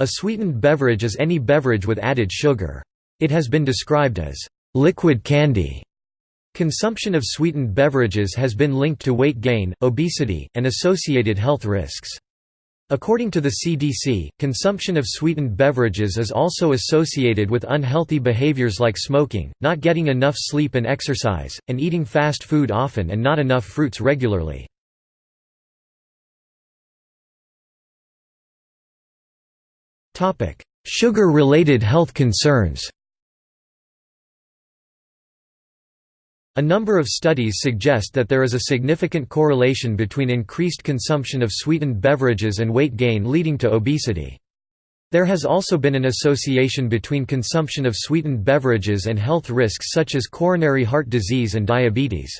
A sweetened beverage is any beverage with added sugar. It has been described as liquid candy. Consumption of sweetened beverages has been linked to weight gain, obesity, and associated health risks. According to the CDC, consumption of sweetened beverages is also associated with unhealthy behaviors like smoking, not getting enough sleep and exercise, and eating fast food often and not enough fruits regularly. Sugar-related health concerns A number of studies suggest that there is a significant correlation between increased consumption of sweetened beverages and weight gain leading to obesity. There has also been an association between consumption of sweetened beverages and health risks such as coronary heart disease and diabetes.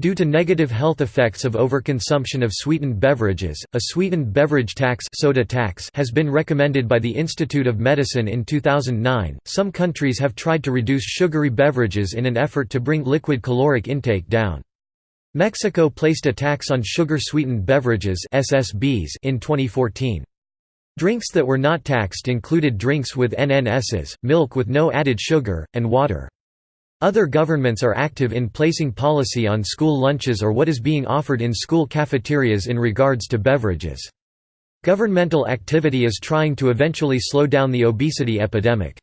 Due to negative health effects of overconsumption of sweetened beverages, a sweetened beverage tax, soda tax has been recommended by the Institute of Medicine in 2009. Some countries have tried to reduce sugary beverages in an effort to bring liquid caloric intake down. Mexico placed a tax on sugar-sweetened beverages (SSBs) in 2014. Drinks that were not taxed included drinks with NNSs, milk with no added sugar, and water. Other governments are active in placing policy on school lunches or what is being offered in school cafeterias in regards to beverages. Governmental activity is trying to eventually slow down the obesity epidemic.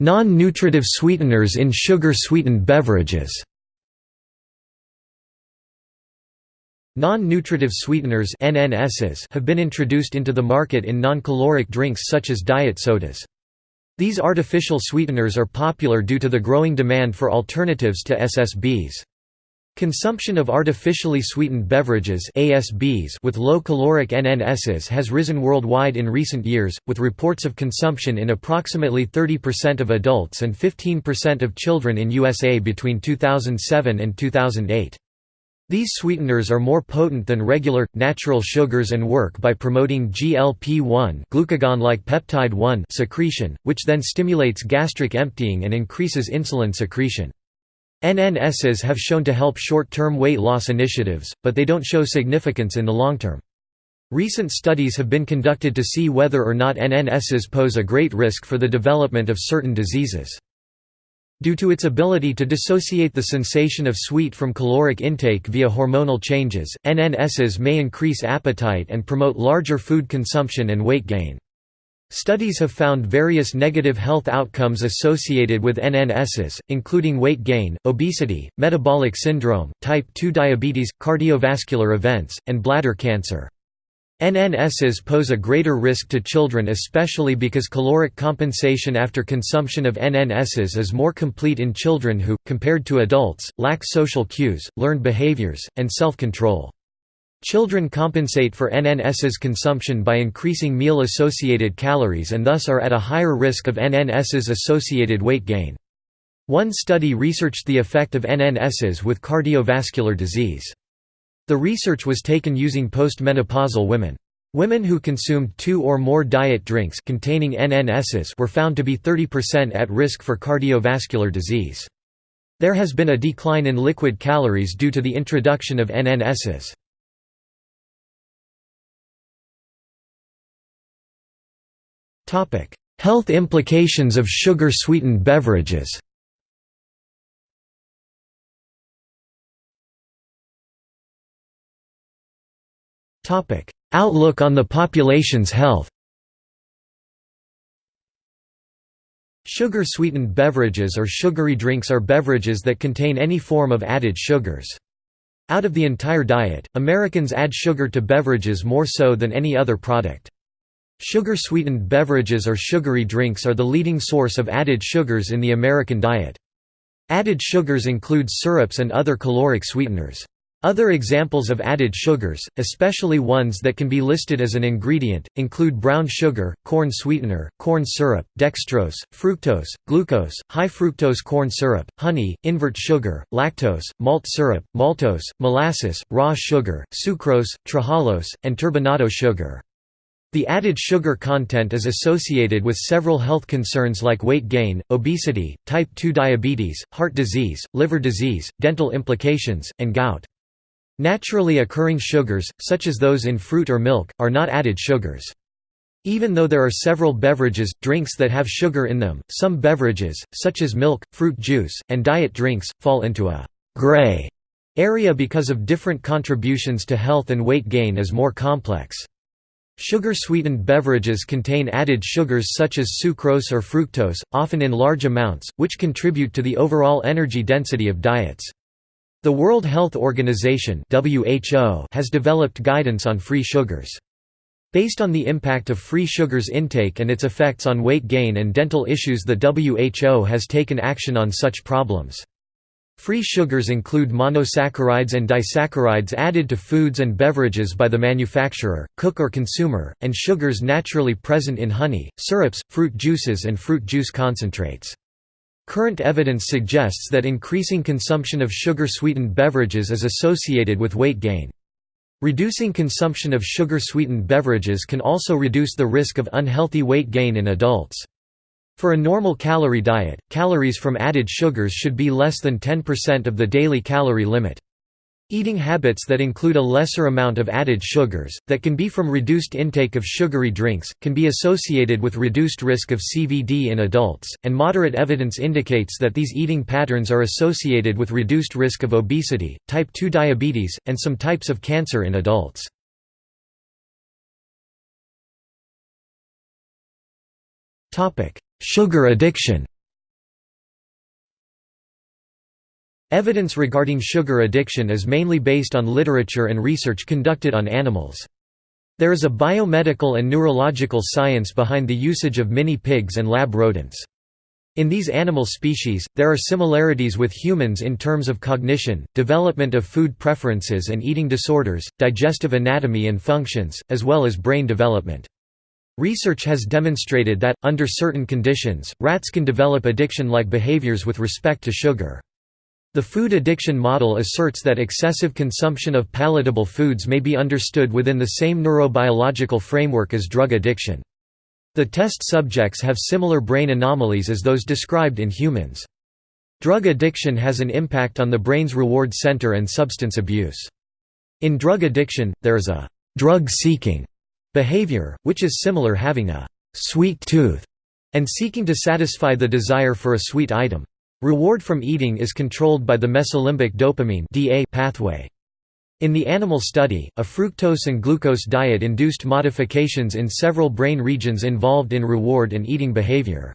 Non-nutritive sweeteners in sugar-sweetened beverages Non-nutritive sweeteners have been introduced into the market in non-caloric drinks such as diet sodas. These artificial sweeteners are popular due to the growing demand for alternatives to SSBs. Consumption of artificially sweetened beverages ASBs with low caloric NNSs has risen worldwide in recent years, with reports of consumption in approximately 30% of adults and 15% of children in USA between 2007 and 2008. These sweeteners are more potent than regular, natural sugars and work by promoting GLP-1 glucagon-like peptide-1 secretion, which then stimulates gastric emptying and increases insulin secretion. NNSs have shown to help short-term weight loss initiatives, but they don't show significance in the long term. Recent studies have been conducted to see whether or not NNSs pose a great risk for the development of certain diseases. Due to its ability to dissociate the sensation of sweet from caloric intake via hormonal changes, NNSs may increase appetite and promote larger food consumption and weight gain. Studies have found various negative health outcomes associated with NNSs, including weight gain, obesity, metabolic syndrome, type 2 diabetes, cardiovascular events, and bladder cancer. NNSs pose a greater risk to children especially because caloric compensation after consumption of NNSs is more complete in children who, compared to adults, lack social cues, learned behaviors, and self-control. Children compensate for NNSs consumption by increasing meal-associated calories and thus are at a higher risk of NNSs-associated weight gain. One study researched the effect of NNSs with cardiovascular disease. The research was taken using postmenopausal women. Women who consumed two or more diet drinks containing NNSs were found to be 30% at risk for cardiovascular disease. There has been a decline in liquid calories due to the introduction of NNSs. Health implications of sugar-sweetened beverages Topic: Outlook on the population's health. Sugar-sweetened beverages or sugary drinks are beverages that contain any form of added sugars. Out of the entire diet, Americans add sugar to beverages more so than any other product. Sugar-sweetened beverages or sugary drinks are the leading source of added sugars in the American diet. Added sugars include syrups and other caloric sweeteners. Other examples of added sugars, especially ones that can be listed as an ingredient, include brown sugar, corn sweetener, corn syrup, dextrose, fructose, glucose, high fructose corn syrup, honey, invert sugar, lactose, malt syrup, maltose, molasses, raw sugar, sucrose, trehalose, and turbinado sugar. The added sugar content is associated with several health concerns like weight gain, obesity, type 2 diabetes, heart disease, liver disease, dental implications, and gout. Naturally occurring sugars, such as those in fruit or milk, are not added sugars. Even though there are several beverages, drinks that have sugar in them, some beverages, such as milk, fruit juice, and diet drinks, fall into a «gray» area because of different contributions to health and weight gain is more complex. Sugar-sweetened beverages contain added sugars such as sucrose or fructose, often in large amounts, which contribute to the overall energy density of diets. The World Health Organization has developed guidance on free sugars. Based on the impact of free sugars intake and its effects on weight gain and dental issues the WHO has taken action on such problems. Free sugars include monosaccharides and disaccharides added to foods and beverages by the manufacturer, cook or consumer, and sugars naturally present in honey, syrups, fruit juices and fruit juice concentrates. Current evidence suggests that increasing consumption of sugar-sweetened beverages is associated with weight gain. Reducing consumption of sugar-sweetened beverages can also reduce the risk of unhealthy weight gain in adults. For a normal calorie diet, calories from added sugars should be less than 10% of the daily calorie limit. Eating habits that include a lesser amount of added sugars, that can be from reduced intake of sugary drinks, can be associated with reduced risk of CVD in adults, and moderate evidence indicates that these eating patterns are associated with reduced risk of obesity, type 2 diabetes, and some types of cancer in adults. Sugar addiction Evidence regarding sugar addiction is mainly based on literature and research conducted on animals. There is a biomedical and neurological science behind the usage of mini pigs and lab rodents. In these animal species, there are similarities with humans in terms of cognition, development of food preferences and eating disorders, digestive anatomy and functions, as well as brain development. Research has demonstrated that, under certain conditions, rats can develop addiction-like behaviors with respect to sugar. The food addiction model asserts that excessive consumption of palatable foods may be understood within the same neurobiological framework as drug addiction. The test subjects have similar brain anomalies as those described in humans. Drug addiction has an impact on the brain's reward center and substance abuse. In drug addiction, there is a «drug-seeking» behavior, which is similar having a «sweet tooth» and seeking to satisfy the desire for a sweet item. Reward from eating is controlled by the mesolimbic dopamine (DA) pathway. In the animal study, a fructose and glucose diet induced modifications in several brain regions involved in reward and eating behavior.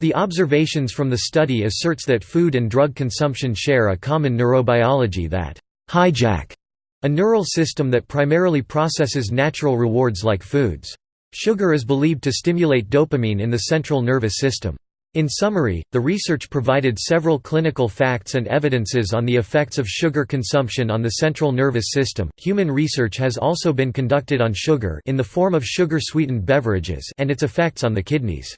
The observations from the study asserts that food and drug consumption share a common neurobiology that hijack a neural system that primarily processes natural rewards like foods. Sugar is believed to stimulate dopamine in the central nervous system. In summary, the research provided several clinical facts and evidences on the effects of sugar consumption on the central nervous system. Human research has also been conducted on sugar in the form of sugar-sweetened beverages and its effects on the kidneys.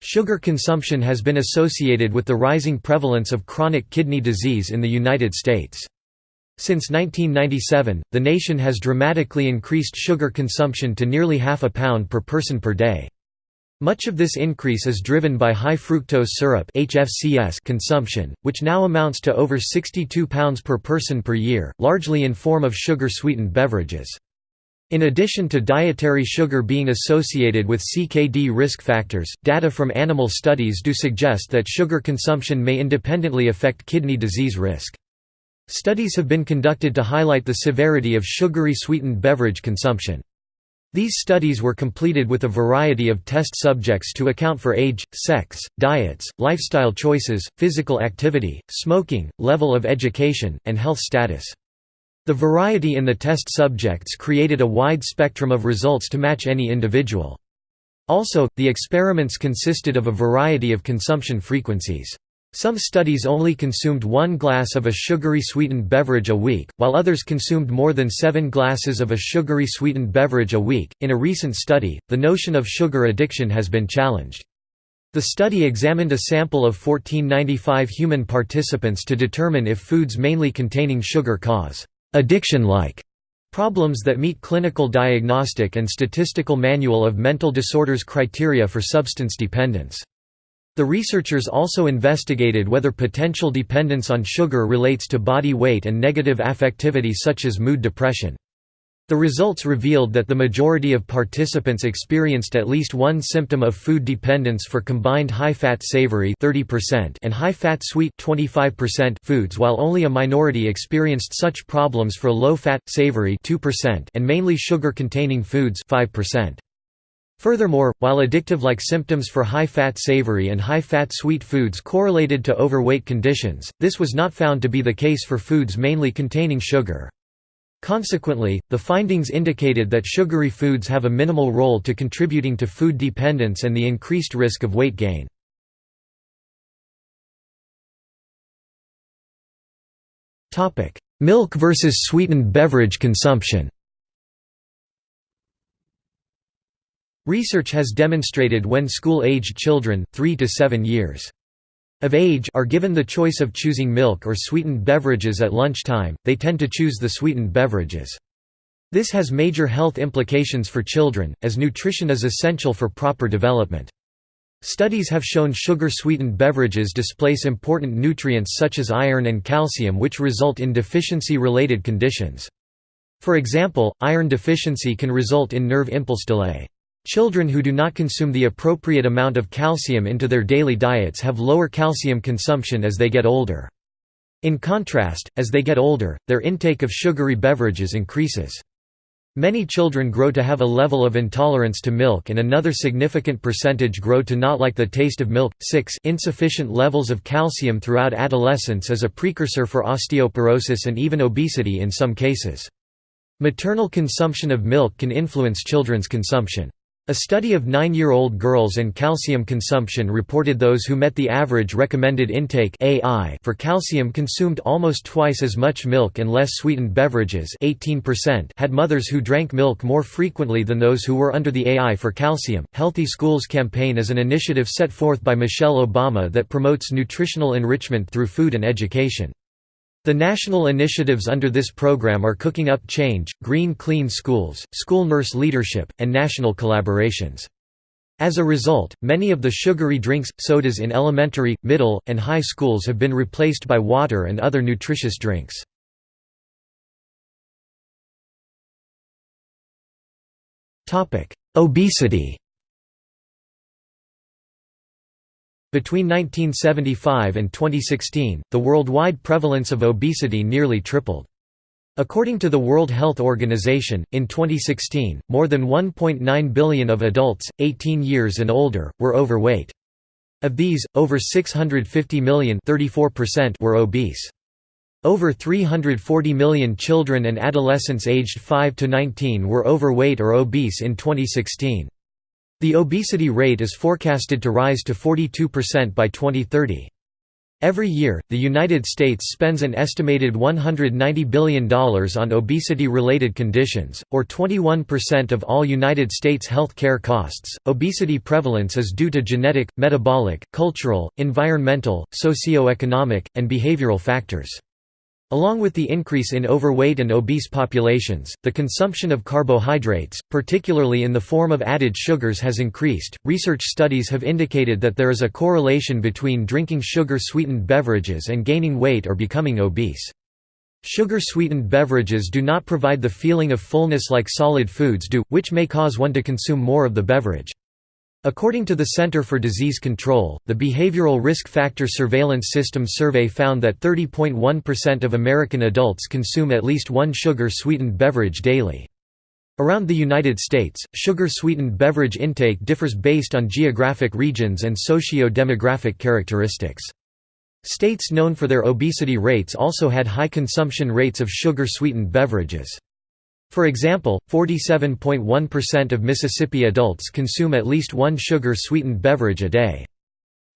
Sugar consumption has been associated with the rising prevalence of chronic kidney disease in the United States. Since 1997, the nation has dramatically increased sugar consumption to nearly half a pound per person per day. Much of this increase is driven by high fructose syrup (HFCS) consumption, which now amounts to over 62 pounds per person per year, largely in form of sugar-sweetened beverages. In addition to dietary sugar being associated with CKD risk factors, data from animal studies do suggest that sugar consumption may independently affect kidney disease risk. Studies have been conducted to highlight the severity of sugary sweetened beverage consumption. These studies were completed with a variety of test subjects to account for age, sex, diets, lifestyle choices, physical activity, smoking, level of education, and health status. The variety in the test subjects created a wide spectrum of results to match any individual. Also, the experiments consisted of a variety of consumption frequencies. Some studies only consumed one glass of a sugary sweetened beverage a week, while others consumed more than seven glasses of a sugary sweetened beverage a week. In a recent study, the notion of sugar addiction has been challenged. The study examined a sample of 1495 human participants to determine if foods mainly containing sugar cause addiction-like problems that meet clinical diagnostic and statistical manual of mental disorders criteria for substance dependence. The researchers also investigated whether potential dependence on sugar relates to body weight and negative affectivity such as mood depression. The results revealed that the majority of participants experienced at least one symptom of food dependence for combined high-fat savory 30% and high-fat sweet 25% foods while only a minority experienced such problems for low-fat, savory 2% and mainly sugar-containing foods 5%. Furthermore, while addictive-like symptoms for high-fat savory and high-fat sweet foods correlated to overweight conditions, this was not found to be the case for foods mainly containing sugar. Consequently, the findings indicated that sugary foods have a minimal role to contributing to food dependence and the increased risk of weight gain. Milk versus sweetened beverage consumption Research has demonstrated when school-aged children, 3 to 7 years, of age are given the choice of choosing milk or sweetened beverages at lunchtime, they tend to choose the sweetened beverages. This has major health implications for children, as nutrition is essential for proper development. Studies have shown sugar-sweetened beverages displace important nutrients such as iron and calcium which result in deficiency-related conditions. For example, iron deficiency can result in nerve impulse delay. Children who do not consume the appropriate amount of calcium into their daily diets have lower calcium consumption as they get older. In contrast, as they get older, their intake of sugary beverages increases. Many children grow to have a level of intolerance to milk and another significant percentage grow to not like the taste of milk. 6 Insufficient levels of calcium throughout adolescence is a precursor for osteoporosis and even obesity in some cases. Maternal consumption of milk can influence children's consumption. A study of nine-year-old girls and calcium consumption reported those who met the average recommended intake for calcium consumed almost twice as much milk and less sweetened beverages 18% had mothers who drank milk more frequently than those who were under the AI for calcium. Healthy Schools campaign is an initiative set forth by Michelle Obama that promotes nutritional enrichment through food and education. The national initiatives under this program are Cooking Up Change, Green Clean Schools, School Nurse Leadership, and national collaborations. As a result, many of the sugary drinks, sodas in elementary, middle, and high schools have been replaced by water and other nutritious drinks. Obesity Between 1975 and 2016, the worldwide prevalence of obesity nearly tripled. According to the World Health Organization, in 2016, more than 1.9 billion of adults, 18 years and older, were overweight. Of these, over 650 million were obese. Over 340 million children and adolescents aged 5 to 19 were overweight or obese in 2016. The obesity rate is forecasted to rise to 42% by 2030. Every year, the United States spends an estimated $190 billion on obesity-related conditions, or 21% of all United States health care costs. Obesity prevalence is due to genetic, metabolic, cultural, environmental, socioeconomic, and behavioral factors. Along with the increase in overweight and obese populations, the consumption of carbohydrates, particularly in the form of added sugars has increased. Research studies have indicated that there is a correlation between drinking sugar-sweetened beverages and gaining weight or becoming obese. Sugar-sweetened beverages do not provide the feeling of fullness like solid foods do, which may cause one to consume more of the beverage. According to the Center for Disease Control, the Behavioral Risk Factor Surveillance System survey found that 30.1% of American adults consume at least one sugar-sweetened beverage daily. Around the United States, sugar-sweetened beverage intake differs based on geographic regions and socio-demographic characteristics. States known for their obesity rates also had high consumption rates of sugar-sweetened beverages. For example, 47.1% of Mississippi adults consume at least one sugar-sweetened beverage a day.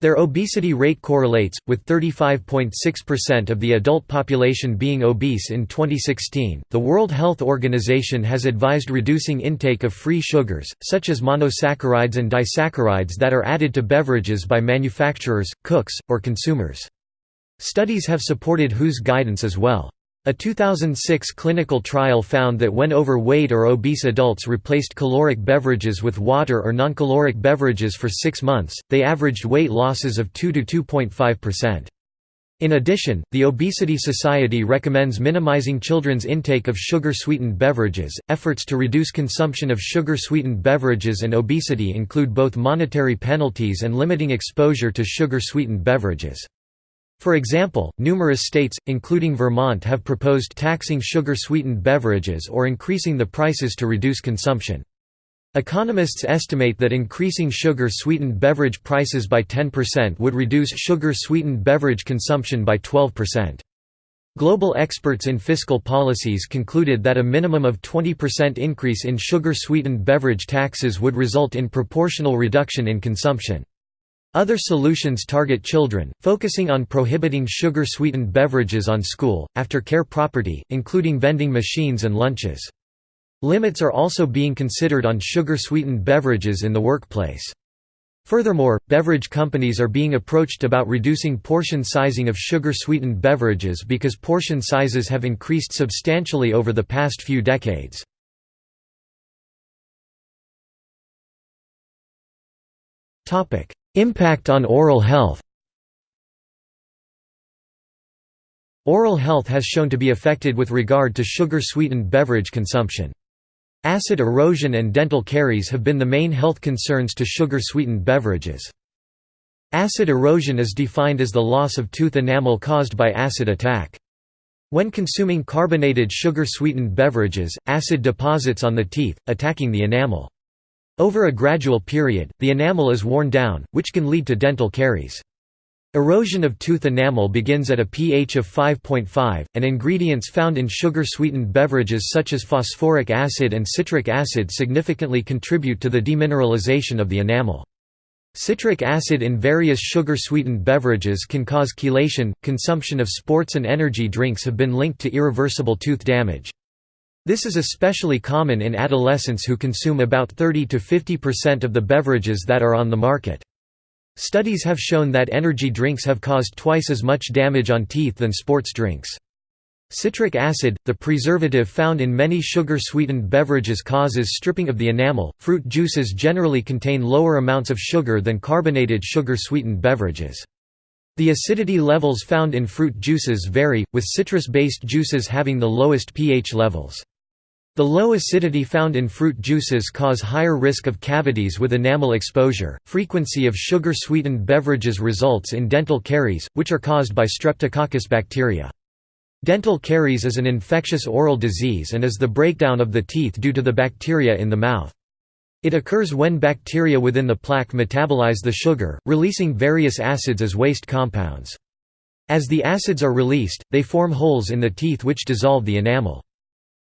Their obesity rate correlates, with 35.6% of the adult population being obese in 2016. The World Health Organization has advised reducing intake of free sugars, such as monosaccharides and disaccharides that are added to beverages by manufacturers, cooks, or consumers. Studies have supported WHO's guidance as well. A 2006 clinical trial found that when overweight or obese adults replaced caloric beverages with water or non-caloric beverages for six months, they averaged weight losses of 2 to 2.5%. In addition, the Obesity Society recommends minimizing children's intake of sugar-sweetened beverages. Efforts to reduce consumption of sugar-sweetened beverages and obesity include both monetary penalties and limiting exposure to sugar-sweetened beverages. For example, numerous states, including Vermont have proposed taxing sugar-sweetened beverages or increasing the prices to reduce consumption. Economists estimate that increasing sugar-sweetened beverage prices by 10% would reduce sugar-sweetened beverage consumption by 12%. Global experts in fiscal policies concluded that a minimum of 20% increase in sugar-sweetened beverage taxes would result in proportional reduction in consumption. Other solutions target children, focusing on prohibiting sugar-sweetened beverages on school, after care property, including vending machines and lunches. Limits are also being considered on sugar-sweetened beverages in the workplace. Furthermore, beverage companies are being approached about reducing portion sizing of sugar-sweetened beverages because portion sizes have increased substantially over the past few decades. Impact on oral health Oral health has shown to be affected with regard to sugar-sweetened beverage consumption. Acid erosion and dental caries have been the main health concerns to sugar-sweetened beverages. Acid erosion is defined as the loss of tooth enamel caused by acid attack. When consuming carbonated sugar-sweetened beverages, acid deposits on the teeth, attacking the enamel. Over a gradual period, the enamel is worn down, which can lead to dental caries. Erosion of tooth enamel begins at a pH of 5.5, and ingredients found in sugar-sweetened beverages such as phosphoric acid and citric acid significantly contribute to the demineralization of the enamel. Citric acid in various sugar-sweetened beverages can cause chelation. Consumption of sports and energy drinks have been linked to irreversible tooth damage. This is especially common in adolescents who consume about 30 to 50% of the beverages that are on the market. Studies have shown that energy drinks have caused twice as much damage on teeth than sports drinks. Citric acid, the preservative found in many sugar-sweetened beverages causes stripping of the enamel. Fruit juices generally contain lower amounts of sugar than carbonated sugar-sweetened beverages. The acidity levels found in fruit juices vary, with citrus-based juices having the lowest pH levels. The low acidity found in fruit juices cause higher risk of cavities with enamel exposure. Frequency of sugar sweetened beverages results in dental caries, which are caused by Streptococcus bacteria. Dental caries is an infectious oral disease and is the breakdown of the teeth due to the bacteria in the mouth. It occurs when bacteria within the plaque metabolize the sugar, releasing various acids as waste compounds. As the acids are released, they form holes in the teeth which dissolve the enamel.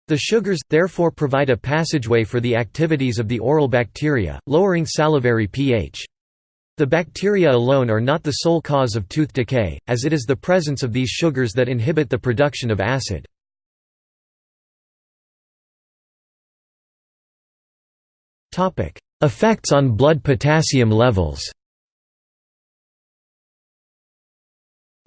The sugars, therefore provide a passageway for the activities of the oral bacteria, lowering salivary pH. The bacteria alone are not the sole cause of tooth decay, as it is the presence of these sugars that inhibit the production of acid. Effects on blood potassium levels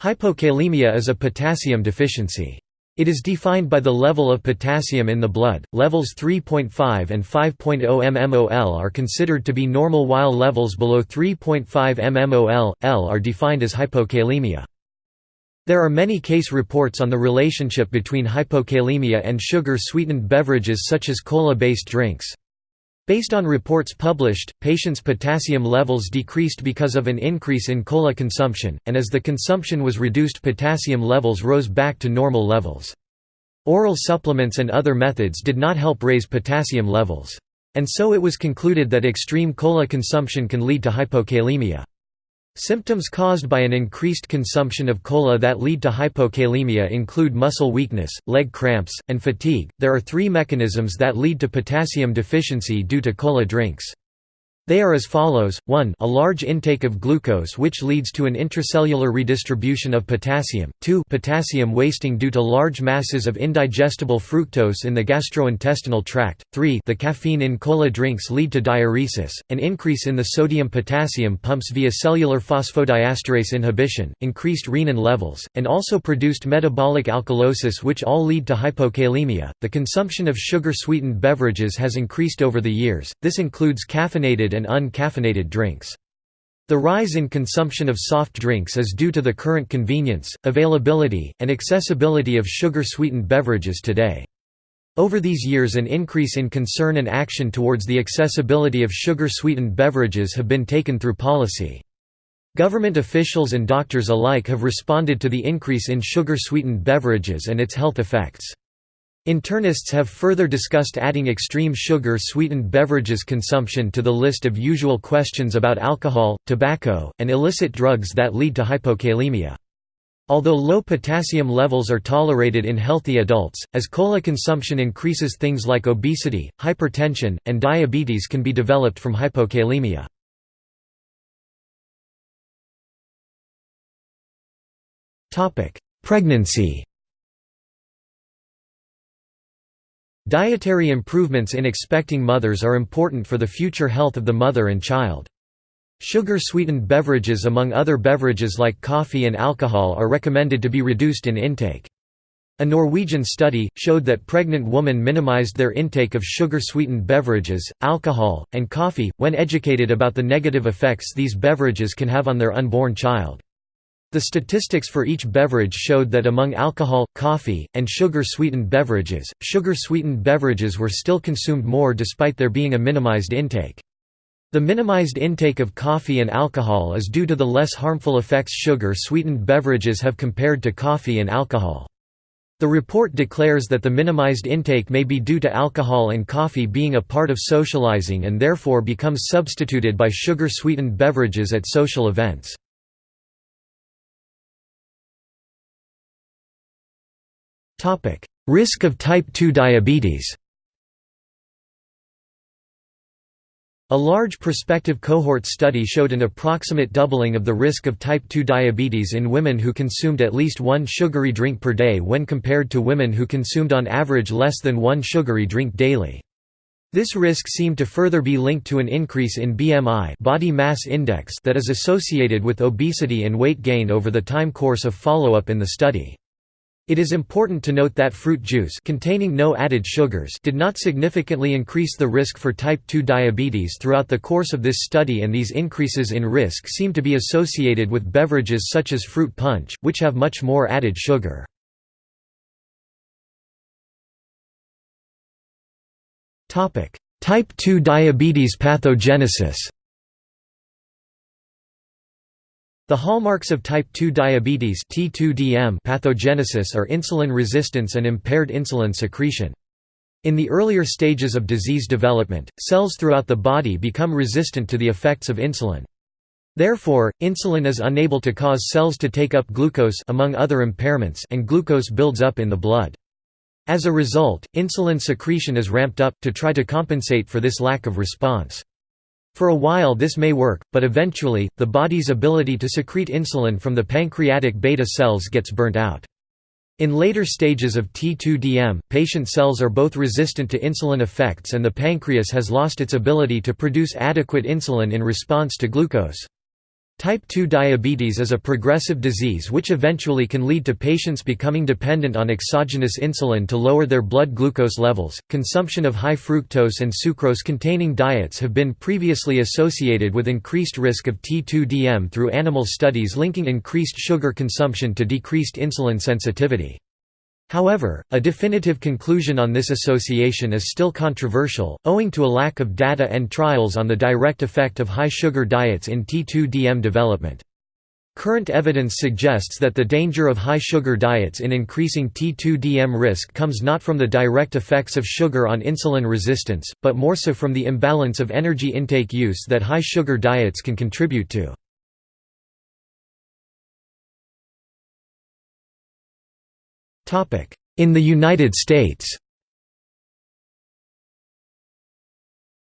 Hypokalemia is a potassium deficiency. It is defined by the level of potassium in the blood. Levels 3.5 and 5.0 mmol are considered to be normal while levels below 3.5 mmol L are defined as hypokalemia. There are many case reports on the relationship between hypokalemia and sugar-sweetened beverages such as cola-based drinks. Based on reports published, patients' potassium levels decreased because of an increase in cola consumption, and as the consumption was reduced potassium levels rose back to normal levels. Oral supplements and other methods did not help raise potassium levels. And so it was concluded that extreme cola consumption can lead to hypokalemia. Symptoms caused by an increased consumption of cola that lead to hypokalemia include muscle weakness, leg cramps, and fatigue. There are three mechanisms that lead to potassium deficiency due to cola drinks. They are as follows, 1 a large intake of glucose which leads to an intracellular redistribution of potassium, 2 potassium wasting due to large masses of indigestible fructose in the gastrointestinal tract, 3 the caffeine in cola drinks lead to diuresis, an increase in the sodium-potassium pumps via cellular phosphodiesterase inhibition, increased renin levels, and also produced metabolic alkalosis which all lead to hypokalemia. The consumption of sugar-sweetened beverages has increased over the years, this includes caffeinated and uncaffeinated drinks. The rise in consumption of soft drinks is due to the current convenience, availability, and accessibility of sugar-sweetened beverages today. Over these years an increase in concern and action towards the accessibility of sugar-sweetened beverages have been taken through policy. Government officials and doctors alike have responded to the increase in sugar-sweetened beverages and its health effects. Internists have further discussed adding extreme sugar-sweetened beverages consumption to the list of usual questions about alcohol, tobacco, and illicit drugs that lead to hypokalemia. Although low potassium levels are tolerated in healthy adults, as cola consumption increases things like obesity, hypertension, and diabetes can be developed from hypokalemia. Pregnancy Dietary improvements in expecting mothers are important for the future health of the mother and child. Sugar-sweetened beverages among other beverages like coffee and alcohol are recommended to be reduced in intake. A Norwegian study, showed that pregnant women minimized their intake of sugar-sweetened beverages, alcohol, and coffee, when educated about the negative effects these beverages can have on their unborn child. The statistics for each beverage showed that among alcohol, coffee, and sugar-sweetened beverages, sugar-sweetened beverages were still consumed more despite there being a minimized intake. The minimized intake of coffee and alcohol is due to the less harmful effects sugar-sweetened beverages have compared to coffee and alcohol. The report declares that the minimized intake may be due to alcohol and coffee being a part of socializing and therefore becomes substituted by sugar-sweetened beverages at social events. Risk of type 2 diabetes A large prospective cohort study showed an approximate doubling of the risk of type 2 diabetes in women who consumed at least one sugary drink per day when compared to women who consumed on average less than one sugary drink daily. This risk seemed to further be linked to an increase in BMI body mass index that is associated with obesity and weight gain over the time course of follow-up in the study. It is important to note that fruit juice containing no added sugars did not significantly increase the risk for type 2 diabetes throughout the course of this study and these increases in risk seem to be associated with beverages such as fruit punch, which have much more added sugar. Type 2 diabetes pathogenesis The hallmarks of type 2 diabetes T2DM pathogenesis are insulin resistance and impaired insulin secretion. In the earlier stages of disease development, cells throughout the body become resistant to the effects of insulin. Therefore, insulin is unable to cause cells to take up glucose among other impairments and glucose builds up in the blood. As a result, insulin secretion is ramped up, to try to compensate for this lack of response. For a while this may work, but eventually, the body's ability to secrete insulin from the pancreatic beta cells gets burnt out. In later stages of T2DM, patient cells are both resistant to insulin effects and the pancreas has lost its ability to produce adequate insulin in response to glucose. Type 2 diabetes is a progressive disease which eventually can lead to patients becoming dependent on exogenous insulin to lower their blood glucose levels. Consumption of high fructose and sucrose containing diets have been previously associated with increased risk of T2DM through animal studies linking increased sugar consumption to decreased insulin sensitivity. However, a definitive conclusion on this association is still controversial, owing to a lack of data and trials on the direct effect of high sugar diets in T2DM development. Current evidence suggests that the danger of high sugar diets in increasing T2DM risk comes not from the direct effects of sugar on insulin resistance, but more so from the imbalance of energy intake use that high sugar diets can contribute to. In the United States.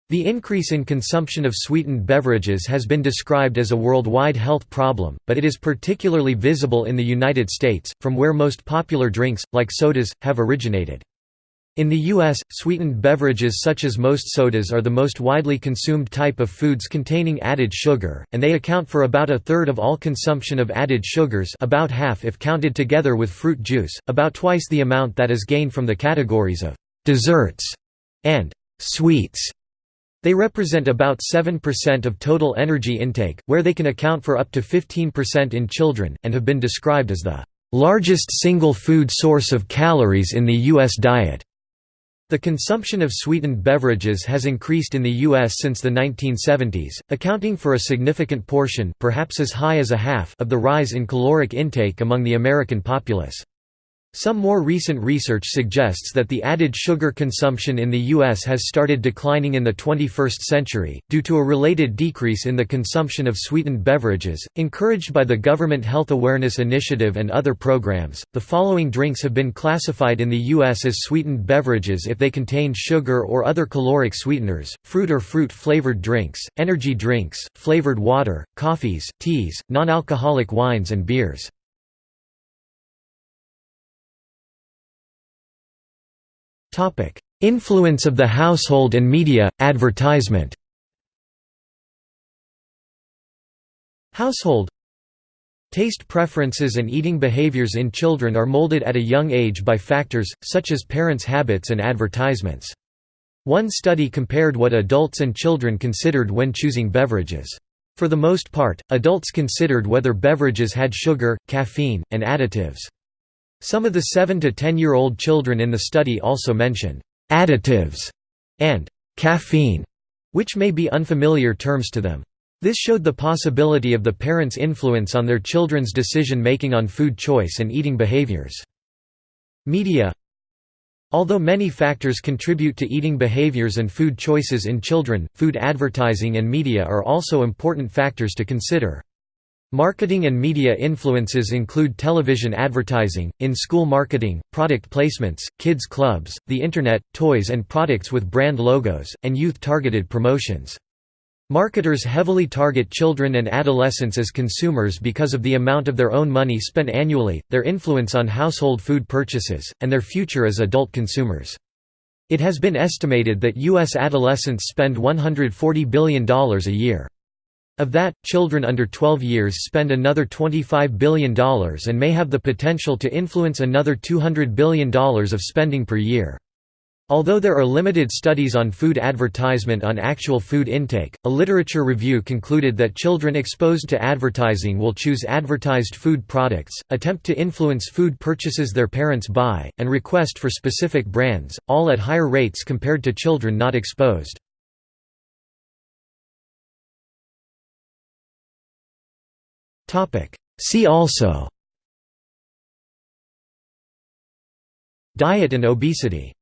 The increase in consumption of sweetened beverages has been described as a worldwide health problem, but it is particularly visible in the United States, from where most popular drinks, like sodas, have originated. In the U.S., sweetened beverages such as most sodas are the most widely consumed type of foods containing added sugar, and they account for about a third of all consumption of added sugars about half if counted together with fruit juice, about twice the amount that is gained from the categories of «desserts» and «sweets». They represent about 7% of total energy intake, where they can account for up to 15% in children, and have been described as the largest single food source of calories in the U.S. diet. The consumption of sweetened beverages has increased in the U.S. since the 1970s, accounting for a significant portion perhaps as high as a half of the rise in caloric intake among the American populace. Some more recent research suggests that the added sugar consumption in the U.S. has started declining in the 21st century, due to a related decrease in the consumption of sweetened beverages. Encouraged by the Government Health Awareness Initiative and other programs, the following drinks have been classified in the U.S. as sweetened beverages if they contain sugar or other caloric sweeteners, fruit or fruit flavored drinks, energy drinks, flavored water, coffees, teas, non alcoholic wines, and beers. Topic: Influence of the household and media advertisement. Household Taste preferences and eating behaviors in children are molded at a young age by factors, such as parents' habits and advertisements. One study compared what adults and children considered when choosing beverages. For the most part, adults considered whether beverages had sugar, caffeine, and additives. Some of the 7 to 10-year-old children in the study also mention «additives» and «caffeine», which may be unfamiliar terms to them. This showed the possibility of the parents' influence on their children's decision-making on food choice and eating behaviors. Media Although many factors contribute to eating behaviors and food choices in children, food advertising and media are also important factors to consider. Marketing and media influences include television advertising, in-school marketing, product placements, kids clubs, the Internet, toys and products with brand logos, and youth-targeted promotions. Marketers heavily target children and adolescents as consumers because of the amount of their own money spent annually, their influence on household food purchases, and their future as adult consumers. It has been estimated that U.S. adolescents spend $140 billion a year. Of that, children under 12 years spend another $25 billion and may have the potential to influence another $200 billion of spending per year. Although there are limited studies on food advertisement on actual food intake, a literature review concluded that children exposed to advertising will choose advertised food products, attempt to influence food purchases their parents buy, and request for specific brands, all at higher rates compared to children not exposed. See also. Diet and obesity